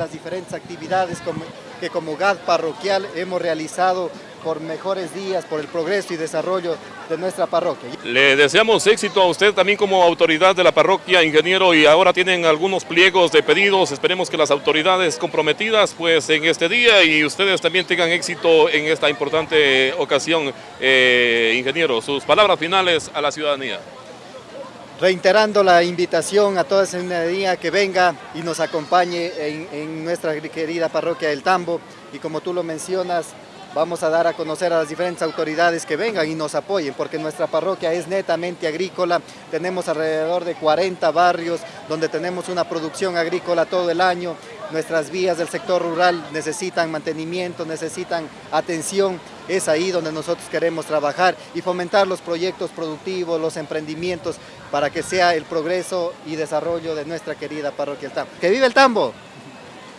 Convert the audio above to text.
las diferentes actividades que como GAD parroquial hemos realizado por mejores días, por el progreso y desarrollo de nuestra parroquia. Le deseamos éxito a usted también como autoridad de la parroquia, ingeniero, y ahora tienen algunos pliegos de pedidos. Esperemos que las autoridades comprometidas pues en este día y ustedes también tengan éxito en esta importante ocasión. Eh, ingeniero, sus palabras finales a la ciudadanía reiterando la invitación a toda esa ciudadanía que venga y nos acompañe en, en, nuestra querida parroquia del Tambo. Y como tú lo mencionas, vamos a dar a conocer a las diferentes autoridades que vengan y nos apoyen, porque nuestra parroquia es netamente agrícola, tenemos alrededor de 40 barrios donde tenemos una producción agrícola todo el año, nuestras vías del sector rural necesitan mantenimiento, necesitan atención, es ahí donde nosotros queremos trabajar y fomentar los proyectos productivos, los emprendimientos, para que sea el progreso y desarrollo de nuestra querida parroquia Tambo. ¡Que vive el Tambo!